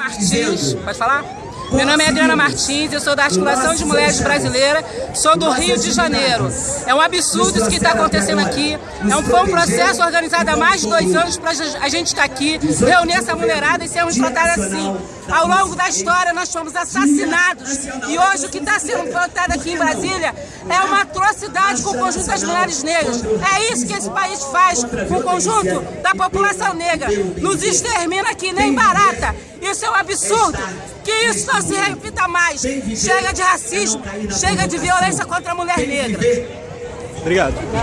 Martins, pode falar? Meu nome é Adriana Martins, eu sou da Articulação de Mulheres Brasileiras, sou do Rio de Janeiro. É um absurdo isso que está acontecendo aqui. É um, foi um processo organizado há mais de dois anos para a gente estar tá aqui, reunir essa mulherada e sermos tratados assim. Ao longo da história nós fomos assassinados e hoje o que está sendo plantado aqui em Brasília é uma atrocidade com o conjunto das mulheres negras. É isso que esse país faz com o conjunto da população negra. Nos extermina aqui nem barata. Isso é um absurdo. Que isso não se repita mais. Chega de racismo, chega de violência contra a mulher negra. Obrigado.